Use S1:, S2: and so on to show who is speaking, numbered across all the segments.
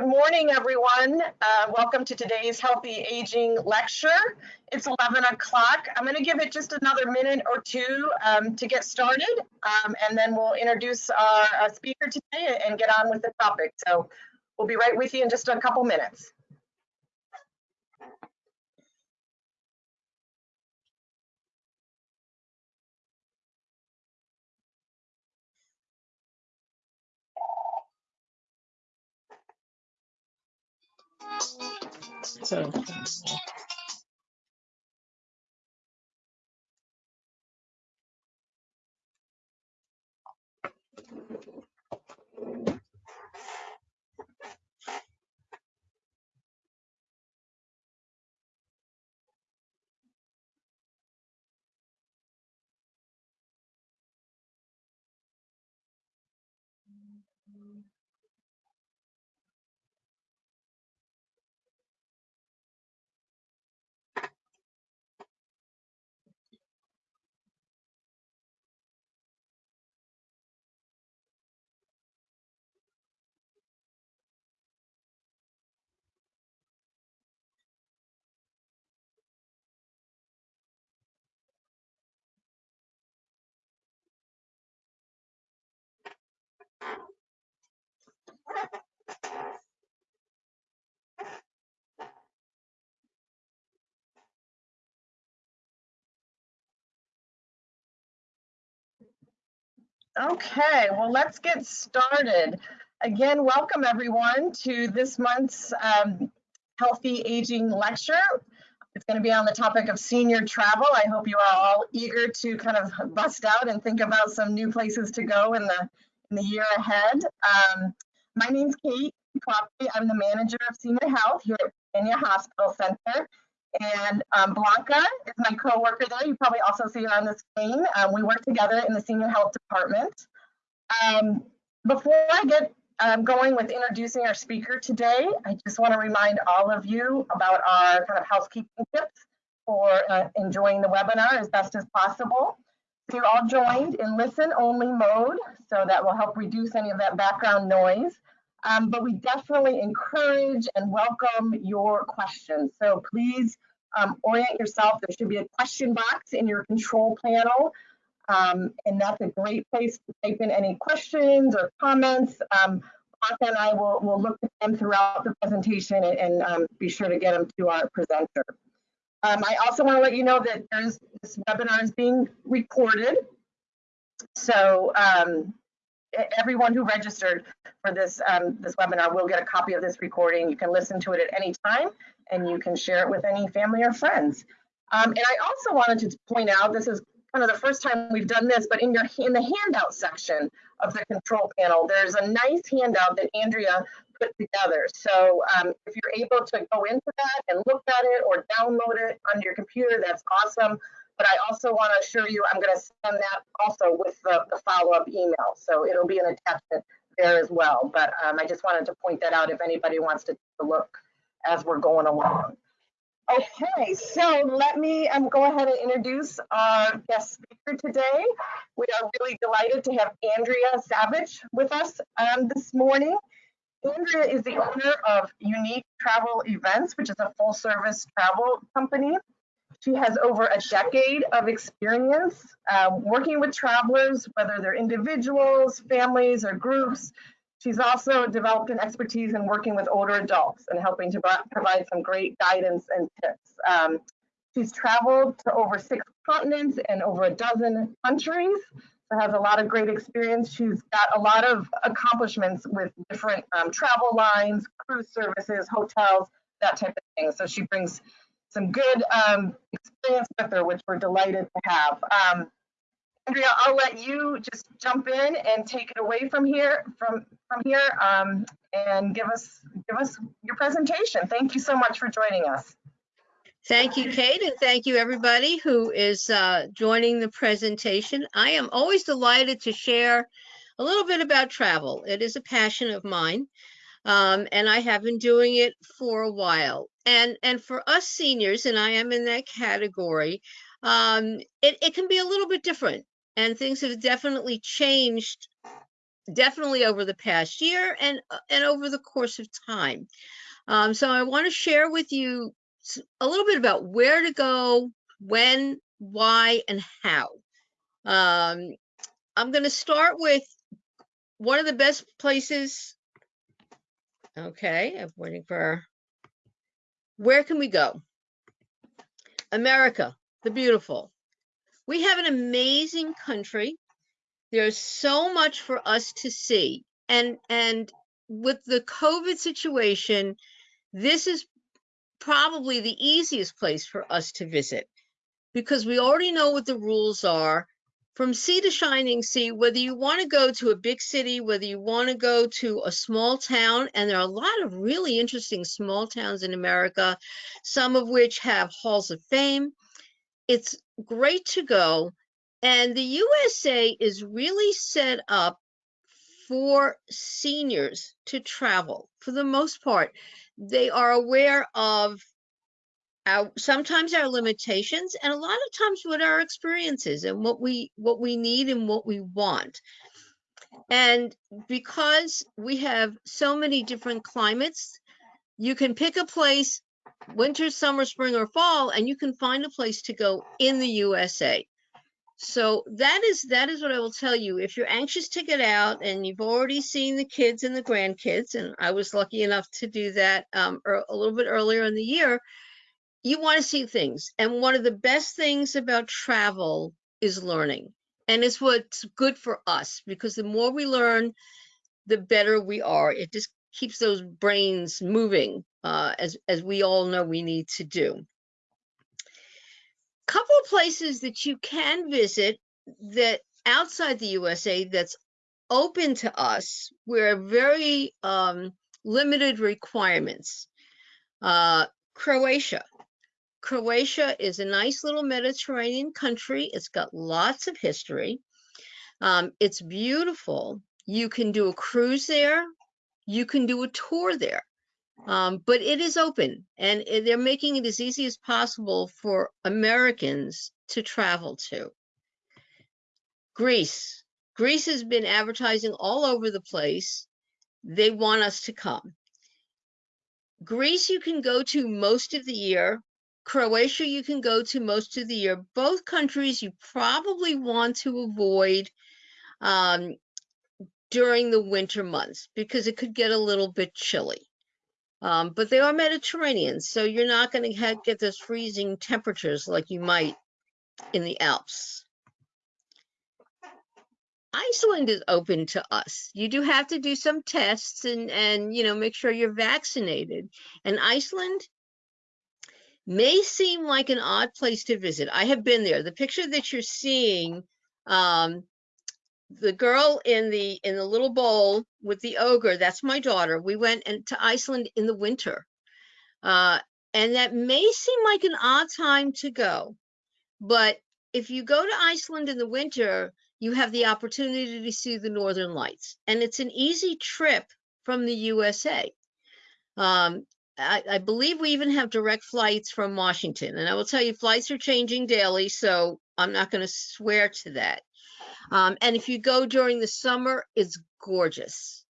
S1: Good morning, everyone. Uh, welcome to today's Healthy Aging lecture. It's 11 o'clock. I'm going to give it just another minute or two um, to get started, um, and then we'll introduce our, our speaker today and get on with the topic. So we'll be right with you in just a couple minutes.
S2: So.
S1: Okay, well, let's get started. Again, welcome everyone to this month's um, Healthy Aging Lecture. It's going to be on the topic of senior travel. I hope you are all eager to kind of bust out and think about some new places to go in the in the year ahead. Um, my name's Kate Coffey. I'm the manager of senior health here at Virginia Hospital Center. And um, Blanca is my co-worker there. You probably also see her on the screen. Um, we work together in the senior health department. Um, before I get um, going with introducing our speaker today, I just want to remind all of you about our kind of housekeeping tips for uh, enjoying the webinar as best as possible. You're all joined in listen only mode, so that will help reduce any of that background noise. Um, but we definitely encourage and welcome your questions. So please um, orient yourself. There should be a question box in your control panel. Um, and that's a great place to type in any questions or comments. Um, and I will, will look at them throughout the presentation and, and um, be sure to get them to our presenter. Um, I also want to let you know that this webinar is being recorded. So um, everyone who registered for this um, this webinar will get a copy of this recording. You can listen to it at any time and you can share it with any family or friends. Um, and I also wanted to point out, this is kind of the first time we've done this, but in your in the handout section of the control panel, there's a nice handout that Andrea put together. So um, if you're able to go into that and look at it or download it on your computer, that's awesome. But I also want to assure you, I'm going to send that also with the, the follow-up email. So it'll be an attachment there as well. But um, I just wanted to point that out if anybody wants to take a look as we're going along. Okay, so let me um, go ahead and introduce our guest speaker today. We are really delighted to have Andrea Savage with us um, this morning. Andrea is the owner of Unique Travel Events, which is a full service travel company. She has over a decade of experience uh, working with travelers, whether they're individuals, families, or groups. She's also developed an expertise in working with older adults and helping to provide some great guidance and tips. Um, she's traveled to over six continents and over a dozen countries, so has a lot of great experience. She's got a lot of accomplishments with different um, travel lines, cruise services, hotels, that type of thing. So she brings some good um, experience with her, which we're delighted to have. Um, Andrea, I'll let you just jump in and take it away from here, from from here, um, and give us give us your presentation. Thank you so much for joining us.
S2: Thank you, Kate, and thank you everybody who is uh, joining the presentation. I am always delighted to share a little bit about travel. It is a passion of mine um, and I have been doing it for a while. And and for us seniors, and I am in that category, um, it, it can be a little bit different, and things have definitely changed definitely over the past year and and over the course of time. Um, so I want to share with you a little bit about where to go, when, why, and how. Um, I'm going to start with one of the best places. Okay, I'm waiting for. Where can we go? America, the beautiful. We have an amazing country. There's so much for us to see. And and with the COVID situation, this is probably the easiest place for us to visit because we already know what the rules are from sea to shining sea, whether you want to go to a big city, whether you want to go to a small town, and there are a lot of really interesting small towns in America, some of which have halls of fame. It's great to go. And the USA is really set up for seniors to travel for the most part. They are aware of our sometimes our limitations and a lot of times what our experiences and what we what we need and what we want. And because we have so many different climates, you can pick a place winter, summer, spring, or fall, and you can find a place to go in the USA. So that is that is what I will tell you. If you're anxious to get out and you've already seen the kids and the grandkids, and I was lucky enough to do that um, a little bit earlier in the year, you want to see things. And one of the best things about travel is learning, and it's what's good for us because the more we learn, the better we are. It just keeps those brains moving, uh, as as we all know we need to do couple of places that you can visit that outside the USA that's open to us. We're very um, limited requirements. Uh, Croatia. Croatia is a nice little Mediterranean country. It's got lots of history. Um, it's beautiful. You can do a cruise there. You can do a tour there. Um, but it is open and they're making it as easy as possible for Americans to travel to. Greece. Greece has been advertising all over the place. They want us to come. Greece, you can go to most of the year. Croatia, you can go to most of the year. Both countries you probably want to avoid um, during the winter months because it could get a little bit chilly. Um, but they are Mediterranean, so you're not going to get those freezing temperatures like you might in the Alps. Iceland is open to us. You do have to do some tests and and you know make sure you're vaccinated. And Iceland may seem like an odd place to visit. I have been there. The picture that you're seeing, um, the girl in the in the little bowl with the ogre, that's my daughter. We went and to Iceland in the winter. Uh, and that may seem like an odd time to go, but if you go to Iceland in the winter, you have the opportunity to see the northern lights. And it's an easy trip from the USA. Um, I, I believe we even have direct flights from Washington. And I will tell you, flights are changing daily, so I'm not going to swear to that. Um, and if you go during the summer, it's gorgeous.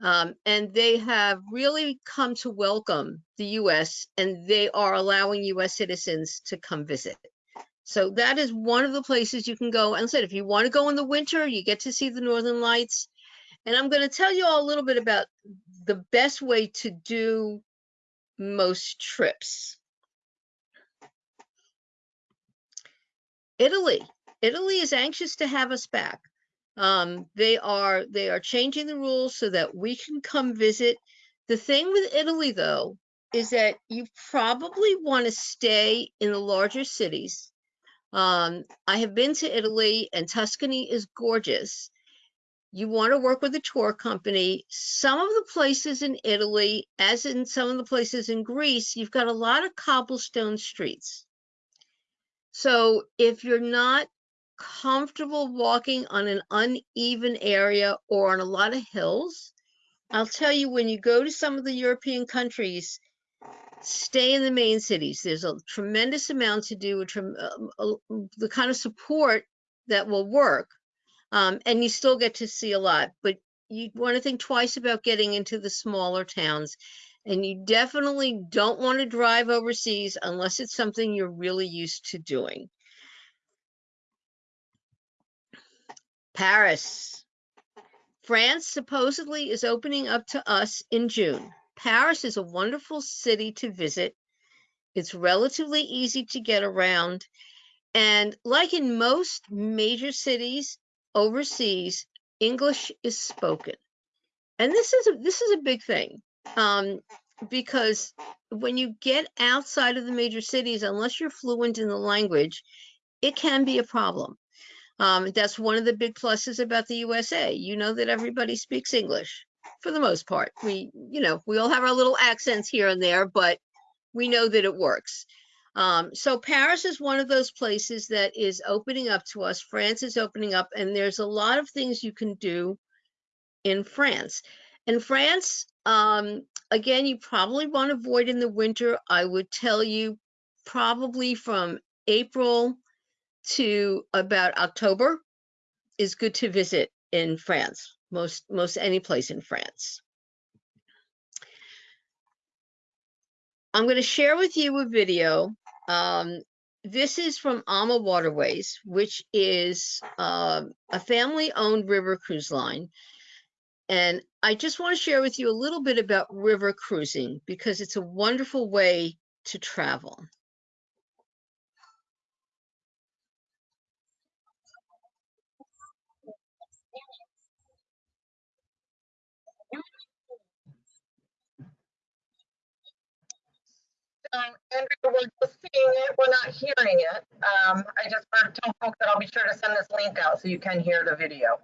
S2: Um, and they have really come to welcome the US and they are allowing US citizens to come visit. So that is one of the places you can go. And said, if you want to go in the winter, you get to see the Northern Lights. And I'm going to tell you all a little bit about the best way to do most trips. Italy. Italy is anxious to have us back. Um, they are they are changing the rules so that we can come visit. The thing with Italy, though, is that you probably want to stay in the larger cities. Um, I have been to Italy, and Tuscany is gorgeous. You want to work with a tour company. Some of the places in Italy, as in some of the places in Greece, you've got a lot of cobblestone streets. So if you're not comfortable walking on an uneven area or on a lot of hills, I'll tell you when you go to some of the European countries, stay in the main cities. There's a tremendous amount to do, a trem- um, a- the kind of support that will work. Um, and you still get to see a lot, but you want to think twice about getting into the smaller towns. And you definitely don't want to drive overseas unless it's something you're really used to doing. Paris. France supposedly is opening up to us in June. Paris is a wonderful city to visit. It's relatively easy to get around. And like in most major cities overseas, English is spoken. And this is a, this is a big thing um, because when you get outside of the major cities, unless you're fluent in the language, it can be a problem. Um, that's one of the big pluses about the USA. You know that everybody speaks English for the most part. We, you know, we all have our little accents here and there, but we know that it works. Um, so Paris is one of those places that is opening up to us. France is opening up, and there's a lot of things you can do in France. In France, um, again, you probably want to avoid in the winter. I would tell you probably from April to about October is good to visit in France, most most any place in France. I'm going to share with you a video. Um, this is from AmaWaterways, which is uh, a family-owned river cruise line. And I just want to share with you a little bit about river cruising because it's a wonderful way to travel.
S1: Um, Andrea, we're just seeing it, we're not hearing it. Um, I just heard, tell folks that I'll be sure to send this link out so you can hear the video.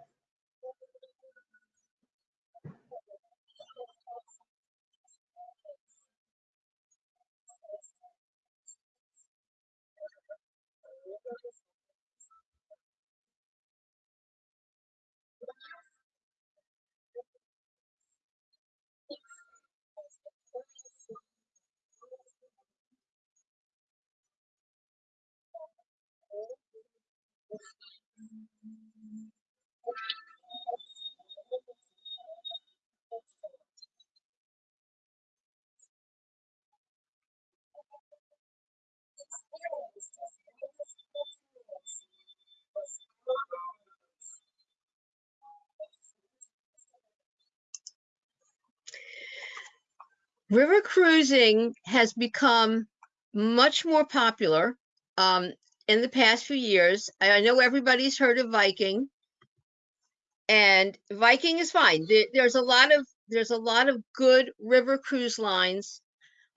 S2: River cruising has become much more popular. Um, in the past few years. I know everybody's heard of Viking, and Viking is fine. There's a lot of there's a lot of good river cruise lines.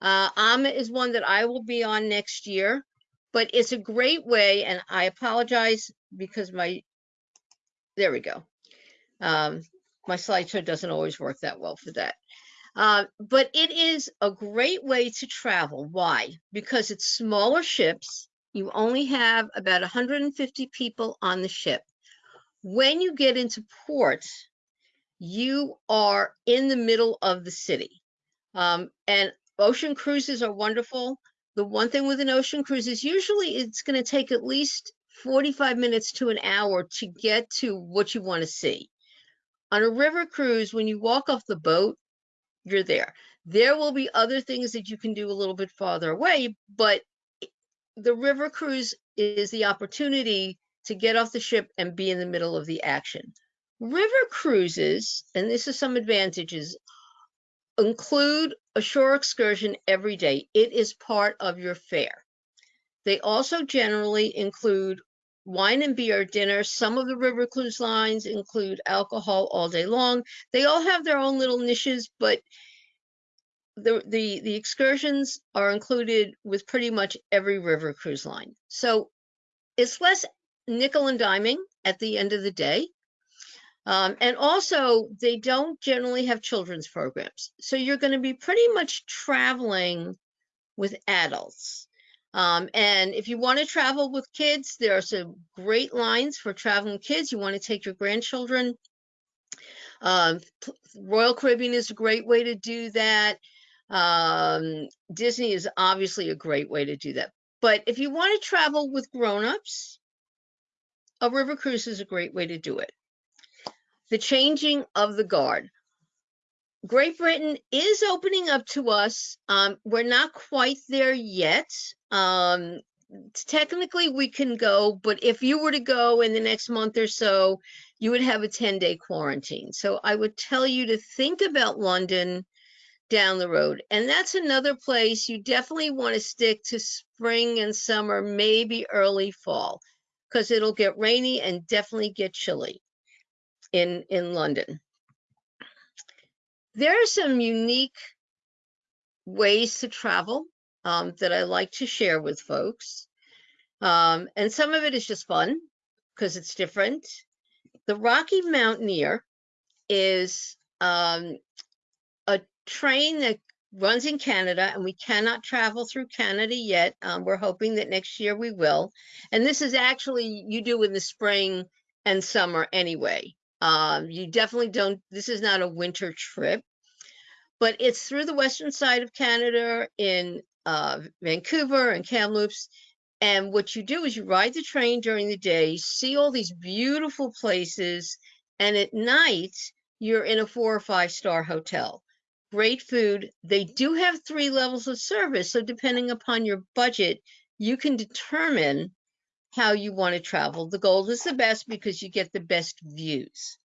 S2: Uh, Ama is one that I will be on next year, but it's a great way. And I apologize because my there we go. Um, my slideshow doesn't always work that well for that. Uh, but it is a great way to travel. Why? Because it's smaller ships. You only have about 150 people on the ship. When you get into port, you are in the middle of the city. Um, and ocean cruises are wonderful. The one thing with an ocean cruise is usually it's going to take at least 45 minutes to an hour to get to what you want to see. On a river cruise, when you walk off the boat, you're there. There will be other things that you can do a little bit farther away, but the river cruise is the opportunity to get off the ship and be in the middle of the action. River cruises, and this is some advantages, include a shore excursion every day. It is part of your fare. They also generally include wine and beer dinner. Some of the river cruise lines include alcohol all day long. They all have their own little niches, but the the the excursions are included with pretty much every river cruise line. So it's less nickel and diming at the end of the day. Um, and also, they don't generally have children's programs. So you're going to be pretty much traveling with adults. Um, and if you want to travel with kids, there are some great lines for traveling kids. You want to take your grandchildren. Um, Royal Caribbean is a great way to do that. Um, Disney is obviously a great way to do that. But if you want to travel with grown-ups, a river cruise is a great way to do it. the changing of the guard. Great Britain is opening up to us. Um, we're not quite there yet. Um, technically, we can go, but if you were to go in the next month or so, you would have a 10 day quarantine. So I would tell you to think about London down the road. And that's another place you definitely want to stick to spring and summer, maybe early fall, because it'll get rainy and definitely get chilly in, in London. There are some unique ways to travel um, that I like to share with folks. Um, and some of it is just fun because it's different. The Rocky Mountaineer is um, train that runs in Canada, and we cannot travel through Canada yet. Um, we're hoping that next year we will. And this is actually you do in the spring and summer anyway. Um, you definitely don't, this is not a winter trip, but it's through the western side of Canada in uh, Vancouver and Kamloops. And what you do is you ride the train during the day, see all these beautiful places, and at night you're in a four or five star hotel. Great food. They do have three levels of service. So depending upon your budget, you can determine how you want to travel. The gold is the best because you get the best views.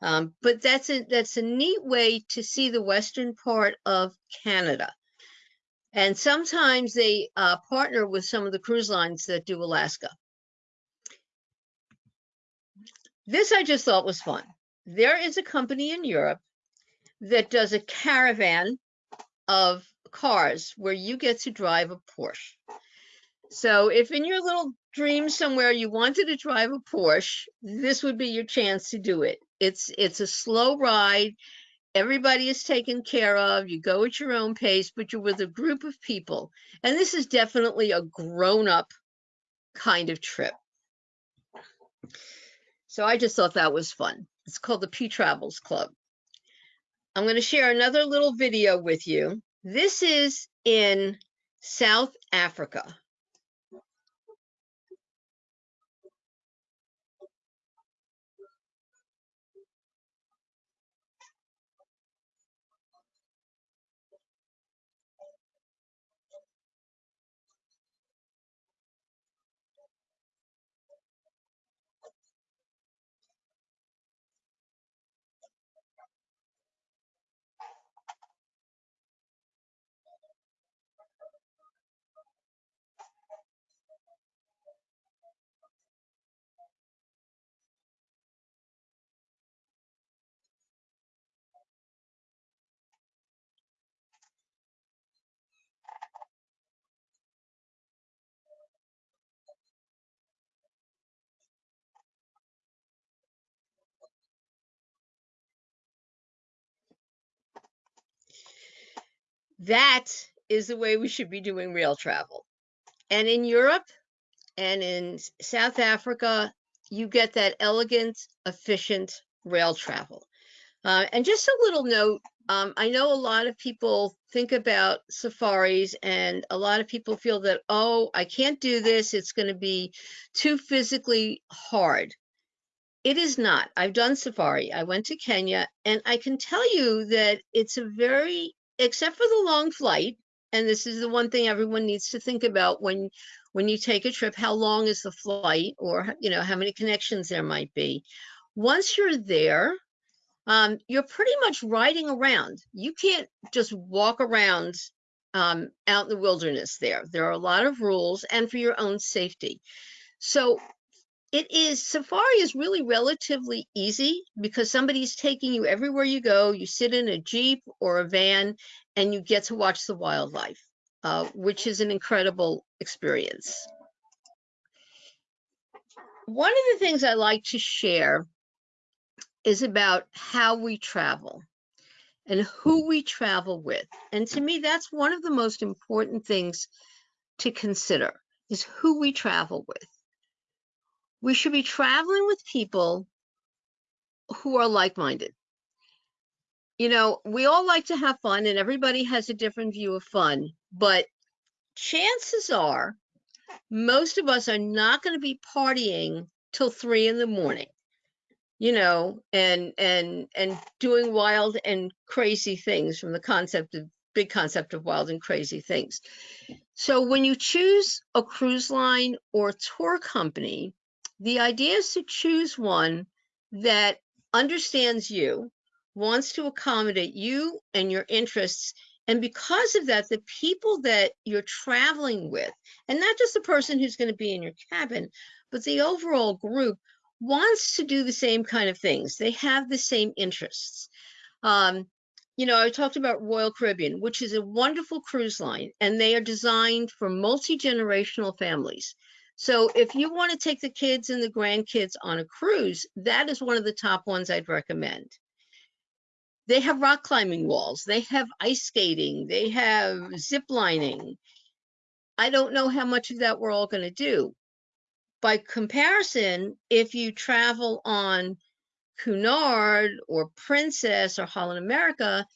S2: Um, but that's a that's a neat way to see the western part of Canada. And sometimes they uh, partner with some of the cruise lines that do Alaska. This I just thought was fun. There is a company in Europe that does a caravan of cars where you get to drive a Porsche. So if in your little dream somewhere you wanted to drive a Porsche, this would be your chance to do it. It's it's a slow ride. Everybody is taken care of. You go at your own pace, but you're with a group of people. And this is definitely a grown-up kind of trip. So I just thought that was fun. It's called the P Travels Club. I'm going to share another little video with you. This is in South Africa. That is the way we should be doing rail travel. And in Europe and in South Africa, you get that elegant, efficient rail travel. Uh, and just a little note, um, I know a lot of people think about safaris and a lot of people feel that, oh, I can't do this. It's going to be too physically hard. It is not. I've done safari. I went to Kenya and I can tell you that it's a very except for the long flight, and this is the one thing everyone needs to think about when when you take a trip, how long is the flight or you know how many connections there might be. Once you're there, um, you're pretty much riding around. You can't just walk around um, out in the wilderness there. There are a lot of rules and for your own safety. So it is safari is really relatively easy because somebody's taking you everywhere you go. You sit in a Jeep or a van and you get to watch the wildlife, uh, which is an incredible experience. One of the things I like to share is about how we travel and who we travel with. And to me, that's one of the most important things to consider is who we travel with we should be traveling with people who are like-minded. You know, we all like to have fun and everybody has a different view of fun, but chances are most of us are not going to be partying till three in the morning. you know, and and and doing wild and crazy things from the concept of big concept of wild and crazy things. So when you choose a cruise line or tour company, the idea is to choose one that understands you, wants to accommodate you and your interests. And because of that, the people that you're traveling with, and not just the person who's going to be in your cabin, but the overall group wants to do the same kind of things. They have the same interests. Um, you know, I talked about Royal Caribbean, which is a wonderful cruise line, and they are designed for multi-generational families. So if you want to take the kids and the grandkids on a cruise, that is one of the top ones I'd recommend. They have rock climbing walls, they have ice skating, they have zip lining. I don't know how much of that we're all going to do. By comparison, if you travel on Cunard or Princess or Holland America,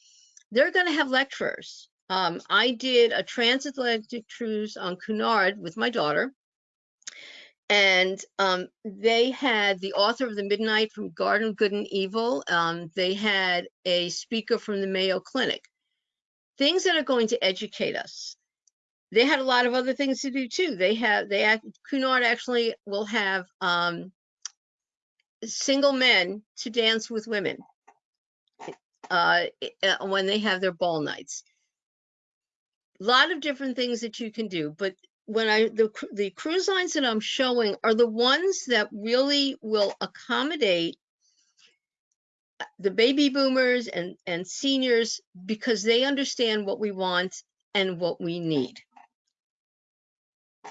S2: they're going to have lecturers. Um, I did a transatlantic cruise on Cunard with my daughter, and um, they had the author of the Midnight from Garden Good and Evil. Um, they had a speaker from the Mayo Clinic. Things that are going to educate us. They had a lot of other things to do too. They have they act, Cunard actually will have um, single men to dance with women uh, uh, when they have their ball nights. A lot of different things that you can do, but when I the the cruise lines that I'm showing are the ones that really will accommodate the baby boomers and and seniors because they understand what we want and what we need.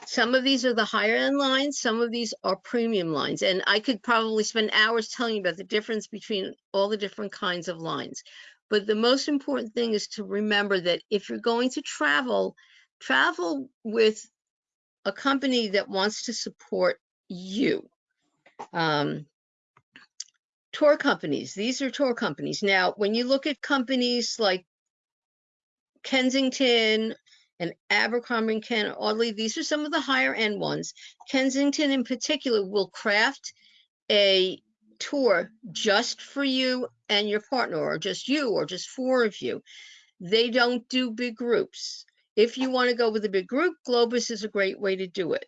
S2: Some of these are the higher end lines, some of these are premium lines, and I could probably spend hours telling you about the difference between all the different kinds of lines. But the most important thing is to remember that if you're going to travel, travel with a company that wants to support you. Um, tour companies, these are tour companies. Now, when you look at companies like Kensington and Abercrombie and Kent Audley, these are some of the higher end ones. Kensington in particular will craft a tour just for you and your partner or just you or just four of you. They don't do big groups. If you want to go with a big group, Globus is a great way to do it.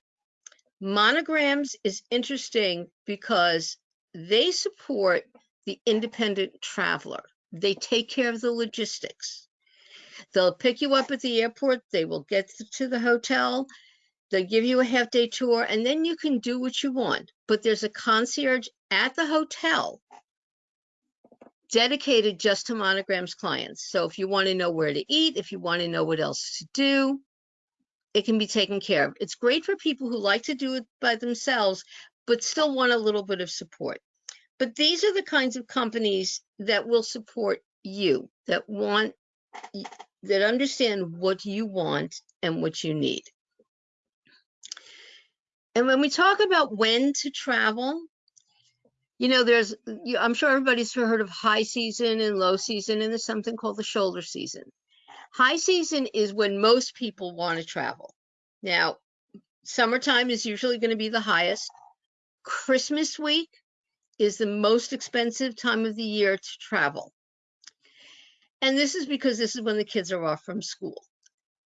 S2: Monograms is interesting because they support the independent traveler. They take care of the logistics. They'll pick you up at the airport. They will get to the hotel. They'll give you a half day tour and then you can do what you want. But there's a concierge at the hotel dedicated just to monograms clients. So if you want to know where to eat, if you want to know what else to do, it can be taken care of. It's great for people who like to do it by themselves, but still want a little bit of support. But these are the kinds of companies that will support you, that want that understand what you want and what you need. And when we talk about when to travel, you know, there's, I'm sure everybody's heard of high season and low season, and there's something called the shoulder season. High season is when most people want to travel. Now, summertime is usually going to be the highest. Christmas week is the most expensive time of the year to travel. And this is because this is when the kids are off from school.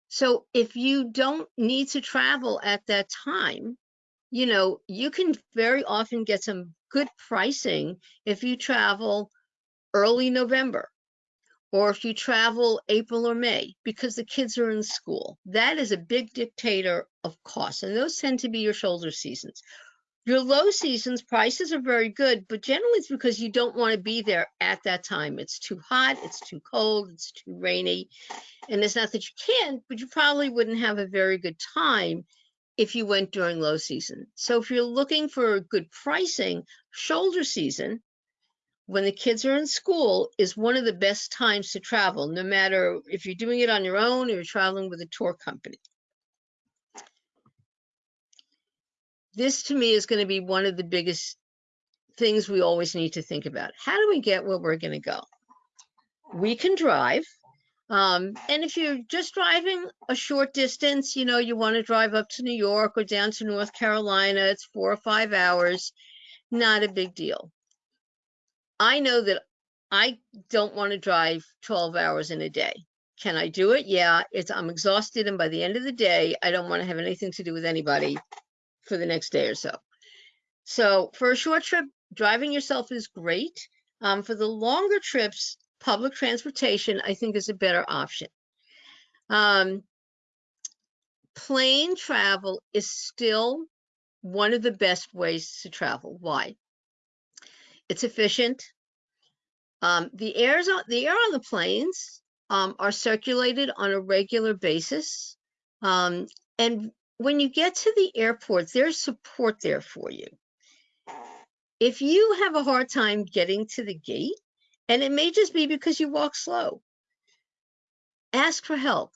S2: So if you don't need to travel at that time, you know, you can very often get some good pricing if you travel early November or if you travel April or May because the kids are in school. That is a big dictator of costs, and those tend to be your shoulder seasons. Your low seasons prices are very good, but generally it's because you don't want to be there at that time. It's too hot, it's too cold, it's too rainy. And it's not that you can't, but you probably wouldn't have a very good time if you went during low season. So if you're looking for good pricing, shoulder season, when the kids are in school, is one of the best times to travel, no matter if you're doing it on your own or you're traveling with a tour company. this to me is going to be one of the biggest things we always need to think about. How do we get where we're going to go? We can drive. Um, and if you're just driving a short distance, you know, you want to drive up to New York or down to North Carolina, it's four or five hours, not a big deal. I know that I don't want to drive 12 hours in a day. Can I do it? Yeah, it's I'm exhausted and by the end of the day, I don't want to have anything to do with anybody for the next day or so. So for a short trip, driving yourself is great. Um, for the longer trips, public transportation, I think is a better option. Um, plane travel is still one of the best ways to travel. Why? It's efficient. Um, the airs on the air on the planes um, are circulated on a regular basis, um, and when you get to the airport, there's support there for you. If you have a hard time getting to the gate, and it may just be because you walk slow, ask for help.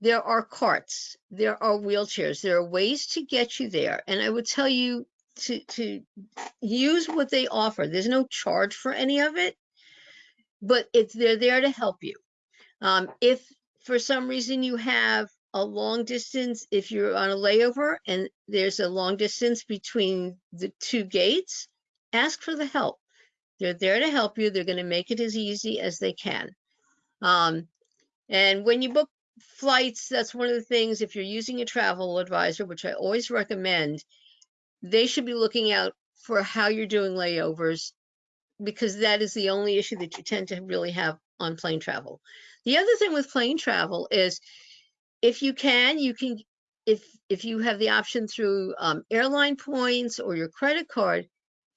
S2: There are carts, there are wheelchairs, there are ways to get you there. And I would tell you to, to use what they offer. There's no charge for any of it, but it's they're there to help you. Um, if for some reason you have a long distance, if you're on a layover and there's a long distance between the two gates, ask for the help. They're there to help you. They're going to make it as easy as they can. Um, and when you book flights, that's one of the things, if you're using a travel advisor, which I always recommend, they should be looking out for how you're doing layovers because that is the only issue that you tend to really have on plane travel. The other thing with plane travel is if you can, you can, if if you have the option through um, airline points or your credit card,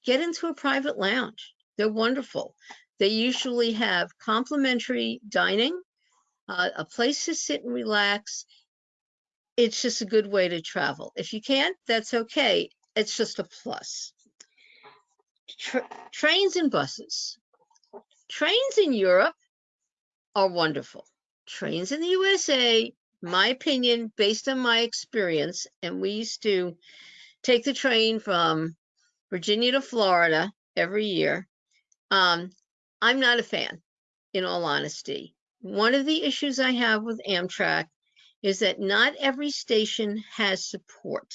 S2: get into a private lounge. They're wonderful. They usually have complimentary dining, uh, a place to sit and relax. It's just a good way to travel. If you can't, that's okay. It's just a plus. Tra trains and buses. Trains in Europe are wonderful. Trains in the USA, my opinion, based on my experience, and we used to take the train from Virginia to Florida every year. Um, I'm not a fan, in all honesty. One of the issues I have with Amtrak is that not every station has support.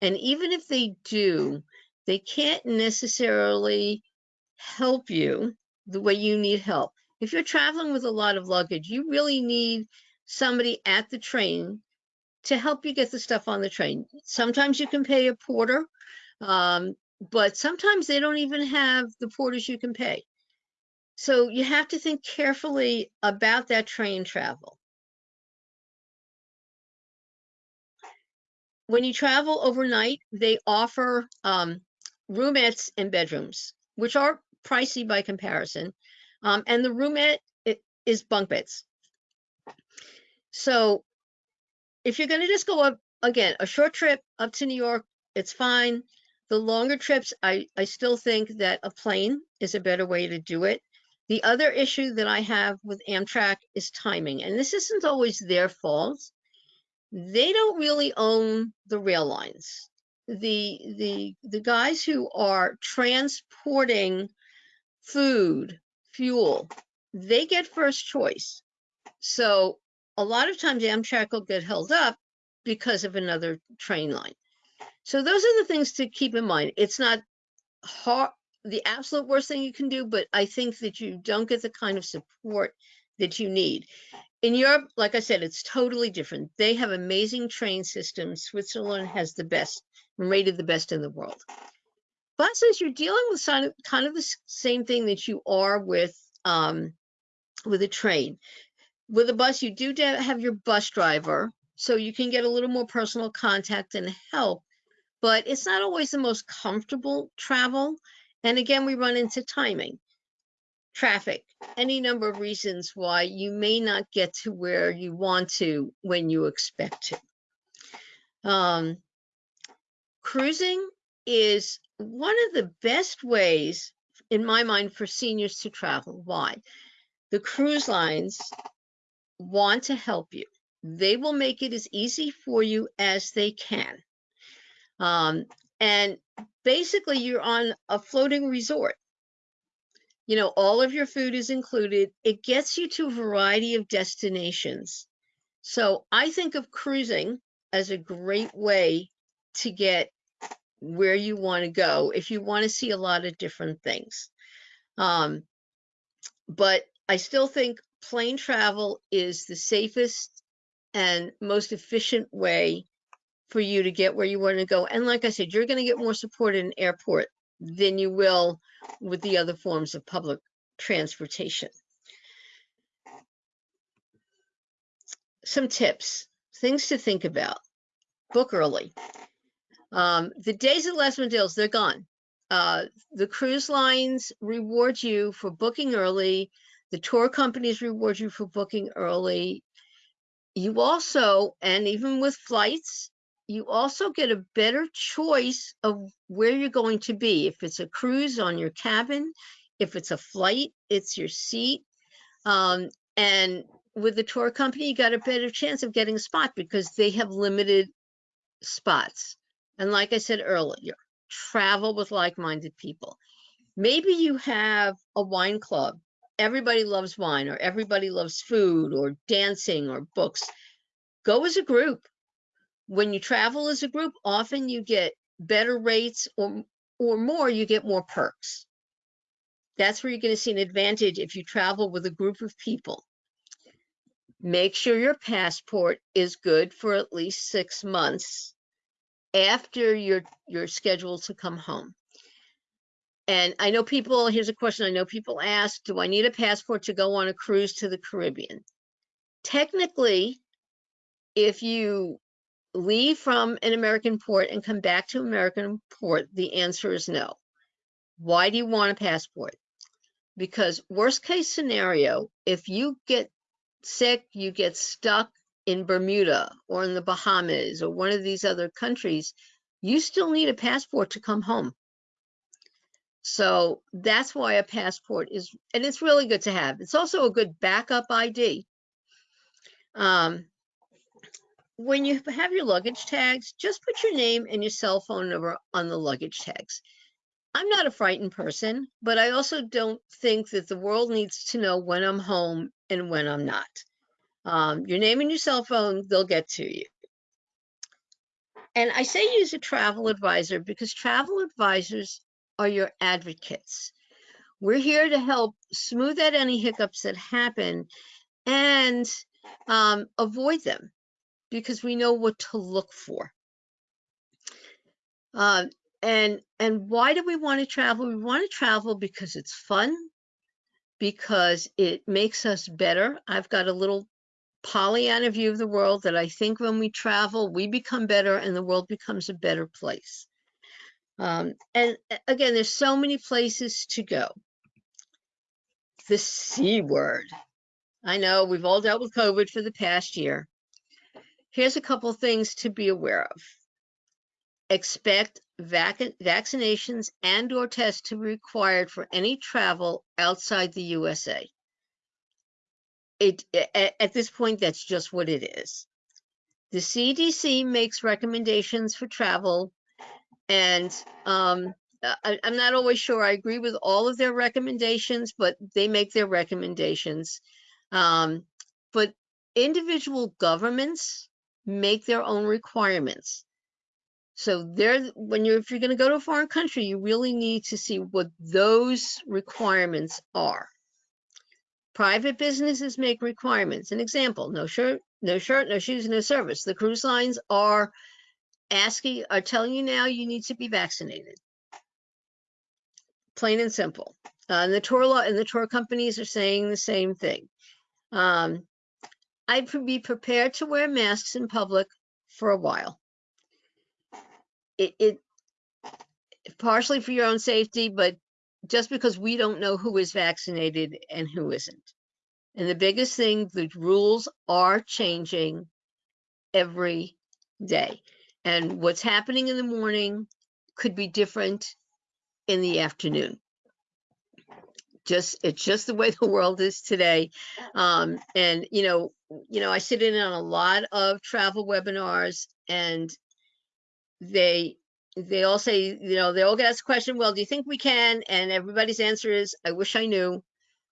S2: And even if they do, they can't necessarily help you the way you need help. If you're traveling with a lot of luggage, you really need somebody at the train to help you get the stuff on the train. Sometimes you can pay a porter, um, but sometimes they don't even have the porters you can pay. So you have to think carefully about that train travel. When you travel overnight, they offer um, roomettes and bedrooms, which are pricey by comparison. Um, and the roomette is bunk beds. So if you're going to just go up again, a short trip up to New York, it's fine. The longer trips, I, I still think that a plane is a better way to do it. The other issue that I have with Amtrak is timing, and this isn't always their fault. They don't really own the rail lines. The the the guys who are transporting food, fuel, they get first choice. So a lot of times Amtrak will get held up because of another train line. So those are the things to keep in mind. It's not hard, the absolute worst thing you can do, but I think that you don't get the kind of support that you need. In Europe, like I said, it's totally different. They have amazing train systems. Switzerland has the best, rated the best in the world. Buses, you're dealing with kind of the same thing that you are with um, with a train. With a bus, you do have your bus driver, so you can get a little more personal contact and help but it's not always the most comfortable travel. And again, we run into timing, traffic, any number of reasons why you may not get to where you want to when you expect to. Um, cruising is one of the best ways, in my mind, for seniors to travel. Why? The cruise lines want to help you. They will make it as easy for you as they can. Um, and basically, you're on a floating resort. You know, all of your food is included. It gets you to a variety of destinations. So I think of cruising as a great way to get where you want to go if you want to see a lot of different things. Um, but I still think plane travel is the safest and most efficient way for you to get where you want to go. And like I said, you're going to get more support in an airport than you will with the other forms of public transportation. Some tips, things to think about. Book early. Um, the days of last minute deals, they're gone. Uh, the cruise lines reward you for booking early. The tour companies reward you for booking early. You also, and even with flights, you also get a better choice of where you're going to be. If it's a cruise on your cabin, if it's a flight, it's your seat. Um, and with the tour company, you got a better chance of getting a spot because they have limited spots. And like I said earlier, travel with like-minded people. Maybe you have a wine club. Everybody loves wine or everybody loves food or dancing or books. Go as a group. When you travel as a group, often you get better rates or, or more, you get more perks. That's where you're going to see an advantage if you travel with a group of people. Make sure your passport is good for at least six months after you're you're scheduled to come home. And I know people, here's a question I know people ask, do I need a passport to go on a cruise to the Caribbean? Technically, if you leave from an American port and come back to American port, the answer is no. Why do you want a passport? Because worst case scenario, if you get sick, you get stuck in Bermuda or in the Bahamas or one of these other countries, you still need a passport to come home. So that's why a passport is, and it's really good to have. It's also a good backup ID. Um, when you have your luggage tags, just put your name and your cell phone number on the luggage tags. I'm not a frightened person, but I also don't think that the world needs to know when I'm home and when I'm not. Um, your name and your cell phone, they'll get to you. And I say use a travel advisor because travel advisors are your advocates. We're here to help smooth out any hiccups that happen and um, avoid them because we know what to look for. Uh, and and why do we want to travel? We want to travel because it's fun, because it makes us better. I've got a little Pollyanna view of the world that I think when we travel, we become better and the world becomes a better place. Um, and again, there's so many places to go. The C word. I know we've all dealt with COVID for the past year. Here's a couple things to be aware of. Expect vac vaccinations and or tests to be required for any travel outside the USA it at, at this point, that's just what it is. The CDC makes recommendations for travel, and um, I, am not always sure I agree with all of their recommendations, but they make their recommendations. Um, but individual governments make their own requirements. So there, when you're if you're going to go to a foreign country, you really need to see what those requirements are. Private businesses make requirements. An example, no shirt, no shirt, no shoes, no service. The cruise lines are asking, are telling you now you need to be vaccinated. Plain and simple. Uh, and the tour law and the tour companies are saying the same thing. Um, I'd be prepared to wear masks in public for a while. It, it partially for your own safety, but just because we don't know who is vaccinated and who isn't. And the biggest thing, the rules are changing every day. And what's happening in the morning could be different in the afternoon. Just it's just the way the world is today. Um, and you know, you know, I sit in on a lot of travel webinars and they they all say, you know, they all get asked a question, well, do you think we can? And everybody's answer is, I wish I knew.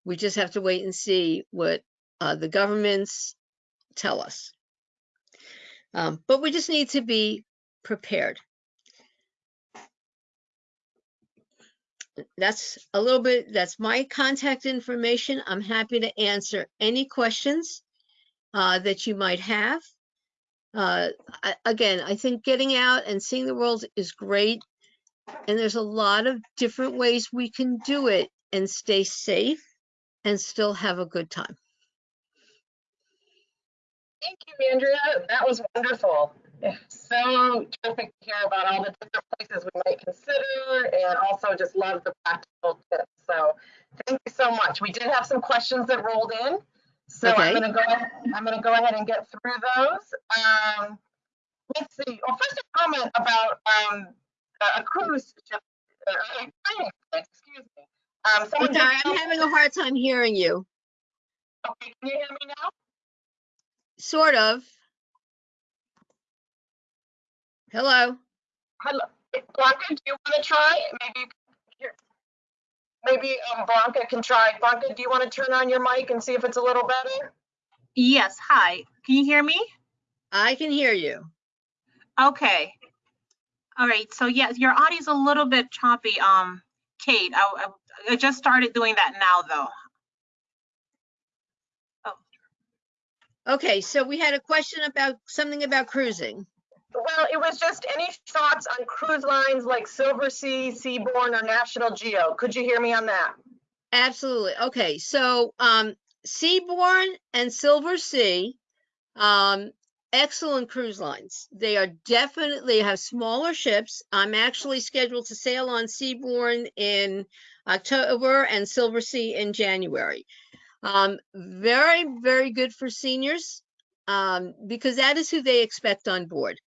S2: We just have to wait and see what uh, the governments tell us. Um, but we just need to be prepared. that's a little bit, that's my contact information. I'm happy to answer any questions uh, that you might have. Uh, I- Again, I think getting out and seeing the world is great. And there's a lot of different ways we can do it and stay safe and still have a good time.
S1: Thank you, Andrea. That was wonderful. So terrific to hear about all the different places we might consider and also just love the practical tips. So thank you so much. We did have some questions that rolled in. So
S2: Okay.
S1: I'm gonna go, I'm gonna go ahead and get through those. Um, let's see, well, first a comment about, um, a cruise ship, uh, excuse me. Um,
S2: sorry, I'm having a hard time hearing you,
S1: Okay, can you hear me now?
S2: sort of. Hello?
S1: Hello, Blanca, do you want to try? Maybe, you maybe um, Blanca can try. Blanca, do you want to turn on your mic and see if it's a little better?
S3: Yes, hi. Can you hear me?
S2: I can hear you.
S3: Okay. All right, so yes, your audio's a little bit choppy, um, Kate. I, I, I just started doing that now, though.
S2: Okay, so we had a question about something about cruising.
S1: Well, it was just any thoughts on cruise lines like Silversea, Seabourn, or National Geo? Could you hear me on that?
S2: Absolutely. Okay, so um Seabourn and Silversea, um, excellent cruise lines. They are definitely have smaller ships. I'm actually scheduled to sail on Seabourn in October and Silversea in January. Um, very, very good for seniors, um, because that is who they expect on board.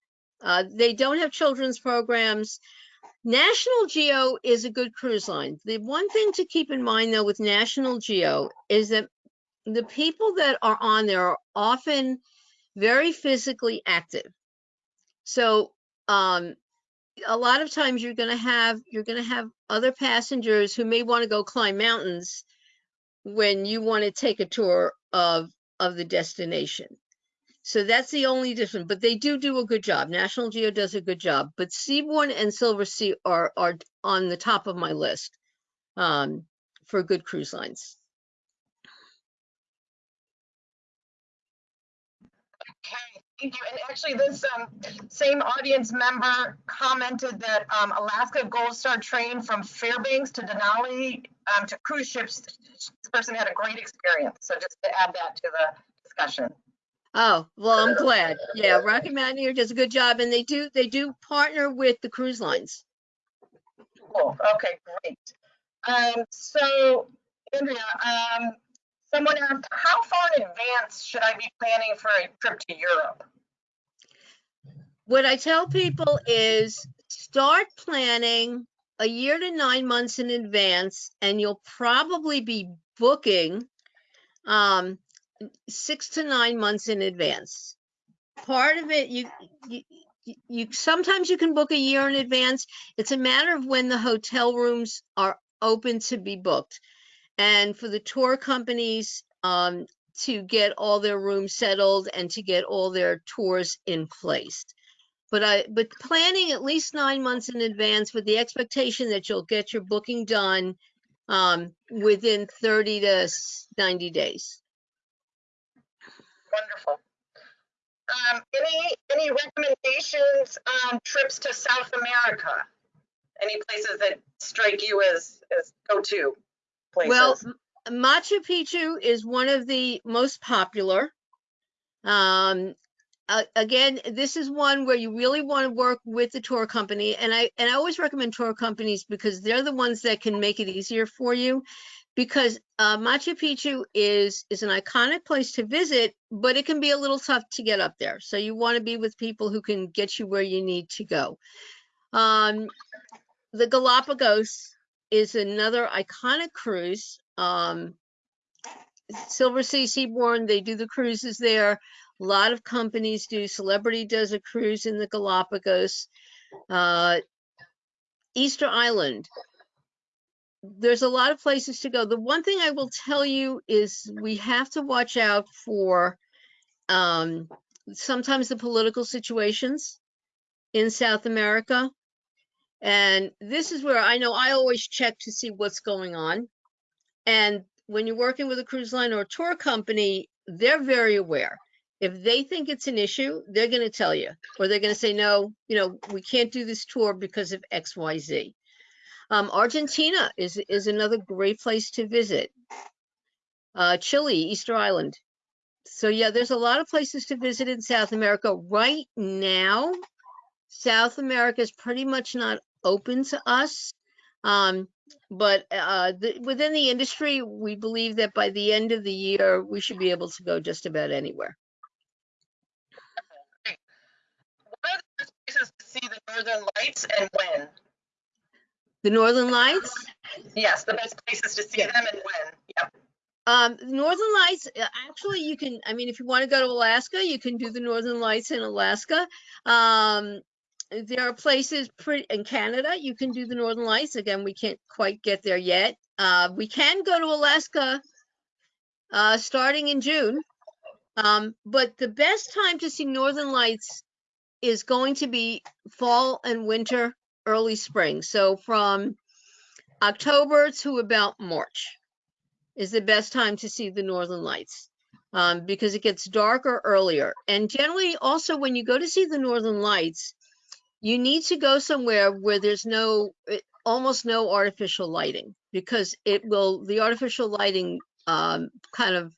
S2: Uh, they don't have children's programs. National Geo is a good cruise line. The one thing to keep in mind though with National Geo is that the people that are on there are often very physically active. So um, a lot of times you're going to have you're going to have other passengers who may want to go climb mountains when you want to take a tour of of the destination. So that's the only difference, but they do do a good job. National Geo does a good job, but Seabourn and Silversea are are on the top of my list um, for good cruise lines.
S1: Okay, thank you. And actually, this um, same audience member commented that um, Alaska Gold Star train from Fairbanks to Denali um, to cruise ships. This person had a great experience. So just to add that to the discussion.
S2: Oh, well, I'm glad. Yeah, Rocky Mountaineer does a good job and they do they do partner with the cruise lines.
S1: Cool. Okay, great. Um, so, Andrea, um, someone asked, how far in advance should I be planning for a trip to Europe?
S2: What I tell people is start planning a year to nine months in advance and you'll probably be booking um, six to nine months in advance. Part of it, you, you, you- sometimes you can book a year in advance. It's a matter of when the hotel rooms are open to be booked. And for the tour companies, um, to get all their rooms settled and to get all their tours in place. But I, but planning at least nine months in advance with the expectation that you'll get your booking done um, within 30 to 90 days.
S1: Wonderful. Um, any, any recommendations on trips to South America? Any places that strike you as, as go-to
S2: Well,
S1: places?
S2: M- Machu Picchu is one of the most popular. Um, a- again, this is one where you really want to work with the tour company, and I and I always recommend tour companies because they're the ones that can make it easier for you. Because uh, Machu Picchu is is an iconic place to visit, but it can be a little tough to get up there. So you want to be with people who can get you where you need to go. Um, the Galapagos is another iconic cruise. Um, Silversea Seabourn, they do the cruises there. A lot of companies do. Celebrity does a cruise in the Galapagos. Uh, Easter Island. There's a lot of places to go. The one thing I will tell you is we have to watch out for um, sometimes the political situations in South America. And this is where I know I always check to see what's going on. And when you're working with a cruise line or a tour company, they're very aware. If they think it's an issue, they're going to tell you, or they're going to say, no, you know, we can't do this tour because of X, Y, Z. Um, Argentina is, is another great place to visit. Uh, Chile, Easter Island. So yeah, there's a lot of places to visit in South America. Right now, South America is pretty much not open to us. Um, but uh, the, within the industry, we believe that by the end of the year, we should be able to go just about anywhere.
S1: What are the best places to see the northern lights and when?
S2: The Northern Lights,
S1: Yes, the best places to see
S2: Yeah.
S1: them and when. Yep.
S2: um, Northern Lights, uh, actually, you can, I mean, if you want to go to Alaska, you can do the Northern Lights in Alaska. Um, there are places pretty, in Canada, you can do the Northern Lights. Again, we can't quite get there yet. Uh, we can go to Alaska, uh, starting in June. Um, but the best time to see Northern Lights is going to be fall and winter, early spring. So from October to about March is the best time to see the Northern Lights um, because it gets darker earlier. And generally, also when you go to see the Northern Lights, you need to go somewhere where there's no, eh, almost no artificial lighting because it will, the artificial lighting um, kind of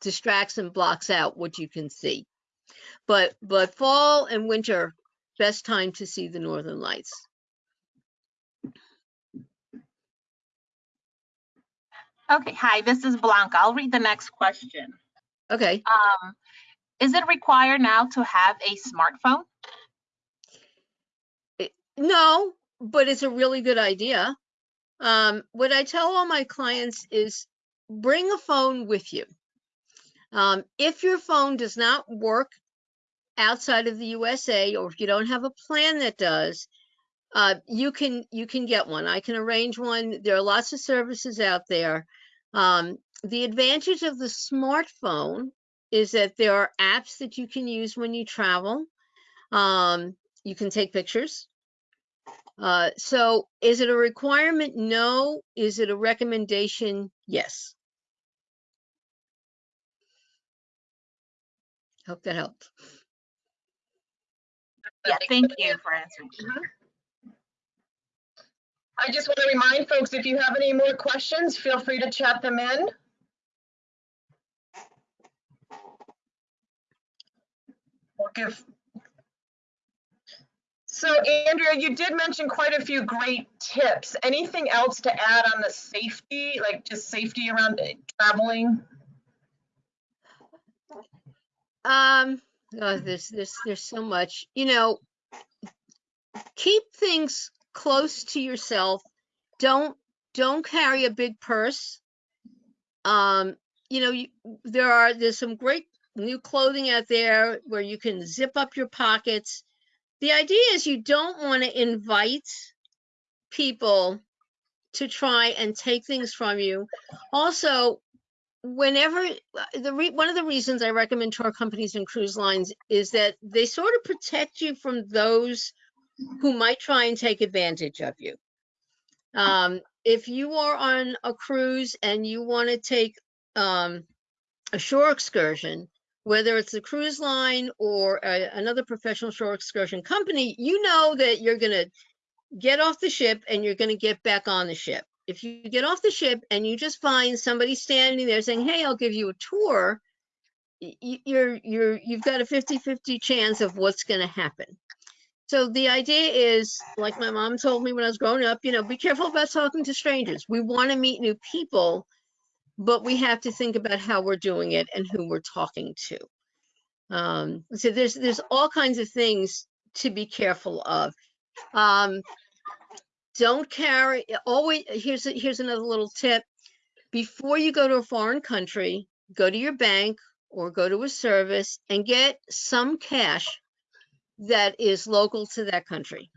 S2: distracts and blocks out what you can see. But, but fall and winter, best time to see the Northern Lights.
S3: Okay, hi, this is Blanca. I'll read the next question.
S2: Okay.
S3: Um, is it required now to have a smartphone?
S2: No, but it's a really good idea. Um, what I tell all my clients is bring a phone with you. Um, if your phone does not work outside of the USA, or if you don't have a plan that does, uh, you can you can get one. I can arrange one. There are lots of services out there. Um, the advantage of the smartphone is that there are apps that you can use when you travel. Um, you can take pictures. Uh, so is it a requirement? No. Is it a recommendation? Yes. Hope that helped.
S3: Yeah, thank you for answering.
S1: I just want to remind folks, if you have any more questions, feel free to chat them in. So Andrea, you did mention quite a few great tips. Anything else to add on the safety, like just safety around traveling?
S2: Um, oh, there's, there's, there's so much, you know, keep things close to yourself. Don't, don't carry a big purse. Um, you know, you, there are, there's some great new clothing out there where you can zip up your pockets. The idea is you don't want to invite people to try and take things from you. Also, whenever the re, one of the reasons I recommend tour companies and cruise lines is that they sort of protect you from those who might try and take advantage of you. Um, if you are on a cruise and you want to take um, a shore excursion, whether it's a cruise line or a, another professional shore excursion company, you know that you're going to get off the ship and you're going to get back on the ship. If you get off the ship and you just find somebody standing there saying, "Hey, I'll give you a tour," you're you're you've got a 50-50 chance of what's going to happen. So the idea is, like my mom told me when I was growing up, you know, be careful about talking to strangers. We want to meet new people, but we have to think about how we're doing it and who we're talking to. Um, so there's there's all kinds of things to be careful of. Um, don't carry always here's a, here's another little tip before you go to a foreign country go to your bank or go to a service and get some cash that is local to that country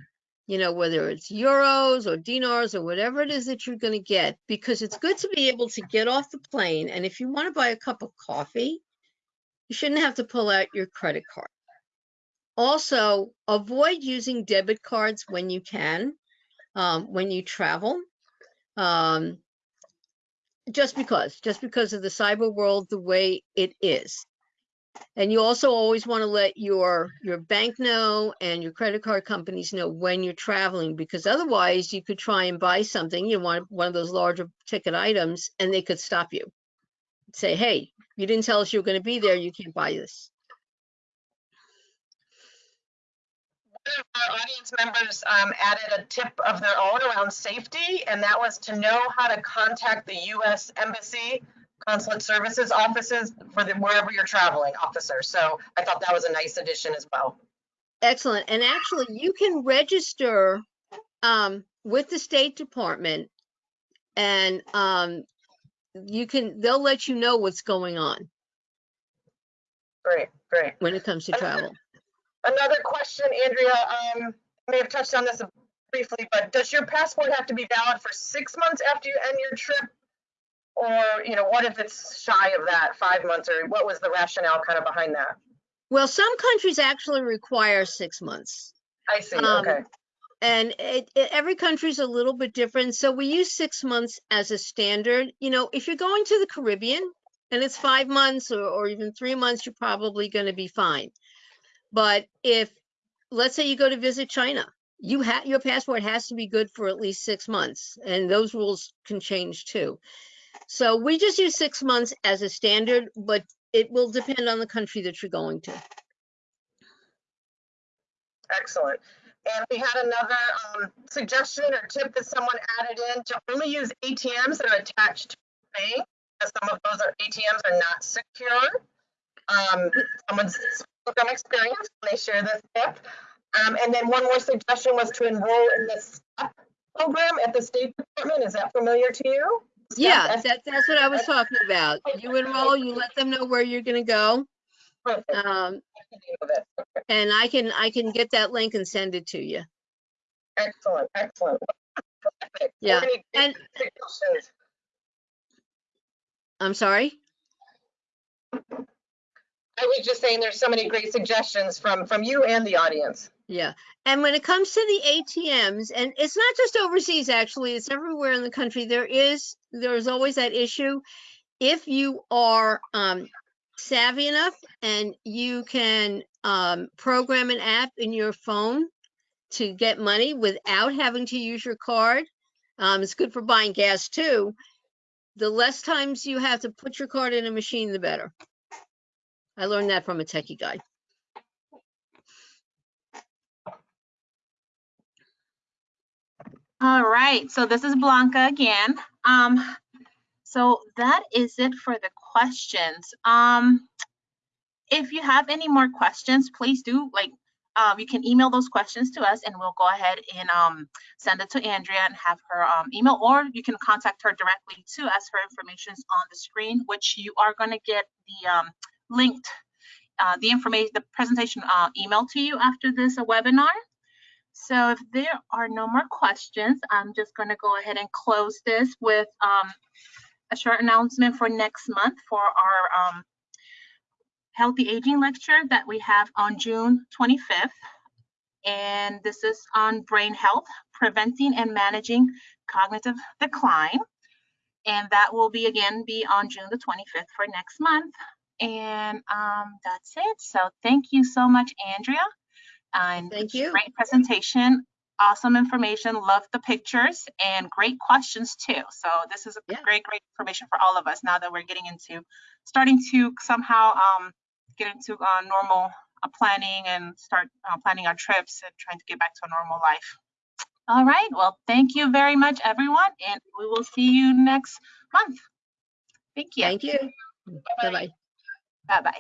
S2: you know whether it's euros or dinars or whatever it is that you're going to get because it's good to be able to get off the plane and if you want to buy a cup of coffee you shouldn't have to pull out your credit card also avoid using debit cards when you can um, when you travel. Um, just because, just because of the cyber world the way it is. And you also always want to let your your bank know and your credit card companies know when you're traveling because otherwise you could try and buy something, you want one of those larger ticket items and they could stop you. Say, hey, you didn't tell us you were going to be there, you can't buy this.
S1: One of our audience members um, added a tip of their own around safety, and that was to know how to contact the U.S. Embassy consulate services offices for the, wherever you're traveling officer. So I thought that was a nice addition as well.
S2: Excellent. And actually, you can register um, with the State Department and um, you can, they'll let you know what's going on
S1: Great, great.
S2: when it comes to travel.
S1: Another question, Andrea, um, I may have touched on this briefly, but does your passport have to be valid for six months after you end your trip? Or, you know, what if it's shy of that, five months, or what was the rationale kind of behind that?
S2: Well, some countries actually require six months.
S1: I see,
S2: Um,
S1: okay,
S2: And it, it, every country's a little bit different. So we use six months as a standard. You know, if you're going to the Caribbean and it's five months or, or even three months, you're probably going to be fine. But if, let's say you go to visit China, you have, your passport has to be good for at least six months and those rules can change too. So we just use six months as a standard, but it will depend on the country that you're going to.
S1: excellent. And we had another, um, suggestion or tip that someone added in to only use ATMs that are attached to the bank, because some of those are, ATMs are not secure. Um, someone's from experience when they share this tip. Um, and then one more suggestion was to enroll in the STEP program at the State Department. Is that familiar to you?
S2: Yeah,
S1: S-
S2: that, that's what I was talking about. You enroll, you let them know where you're gonna go. Um,
S1: I can do that.
S2: and I can, I can get that link and send it to you.
S1: Excellent, excellent. Perfect.
S2: Yeah, and- I'm sorry?
S1: I was just saying there's so many great suggestions from, from you and the audience.
S2: Yeah. And when it comes to the ATMs, and it's not just overseas, actually, it's everywhere in the country, there is, there's always that issue. If you are um, savvy enough and you can um, program an app in your phone to get money without having to use your card, um, it's good for buying gas too. The less times you have to put your card in a machine, the better. I learned that from a techie guy.
S3: All right, so this is Blanca again. Um, so that is it for the questions. Um, if you have any more questions, please do like, um, you can email those questions to us and we'll go ahead and um, send it to Andrea and have her um, email, or you can contact her directly to us. Her information is on the screen, which you are going to get the um, linked, uh, the information, the presentation uh, email to you after this webinar. So if there are no more questions, I'm just going to go ahead and close this with um, a short announcement for next month for our um, Healthy Aging Lecture that we have on June 25th. And this is on brain health, preventing and managing cognitive decline. And that will be again be on June the 25th for next month. And um, that's it. So thank you so much, Andrea. And
S2: Thank you.
S3: Great presentation, awesome information, love the pictures and great questions too. So this is a
S2: Yeah.
S3: great, great information for all of us now that we're getting into, starting to somehow um, get into uh, normal uh, planning and start uh, planning our trips and trying to get back to a normal life. All right, well, thank you very much, everyone, and we will see you next month. Thank you.
S2: Thank you. Bye-bye.
S3: Bye-bye.